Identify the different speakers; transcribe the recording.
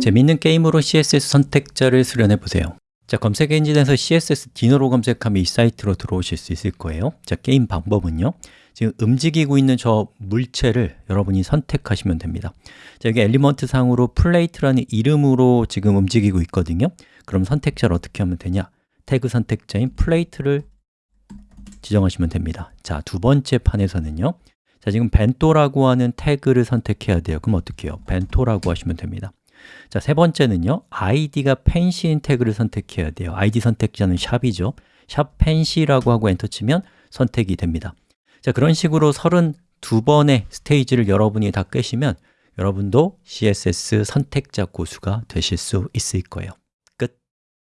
Speaker 1: 재밌는 게임으로 CSS 선택자를 수련해 보세요. 자, 검색 엔진에서 CSS Diner로 검색하면 이 사이트로 들어오실 수 있을 거예요. 자, 게임 방법은요. 지금 움직이고 있는 저 물체를 여러분이 선택하시면 됩니다. 자, 여기 element 상으로 plate라는 이름으로 지금 움직이고 있거든요. 그럼 선택자를 어떻게 하면 되냐? 태그 선택자인 plate를 지정하시면 됩니다. 자, 두 번째 판에서는요. 자, 지금 bento라고 하는 태그를 선택해야 돼요. 그럼 어떻게 해요? bento라고 하시면 됩니다 자, 세 번째는요. id가 펜시인 태그를 선택해야 돼요. id 선택자는 샵이죠. 샵 펜시라고 하고 엔터 치면 선택이 됩니다. 자, 그런 식으로 32번의 스테이지를 여러분이 다 끄시면 여러분도 CSS 선택자 고수가 되실 수 있을 거예요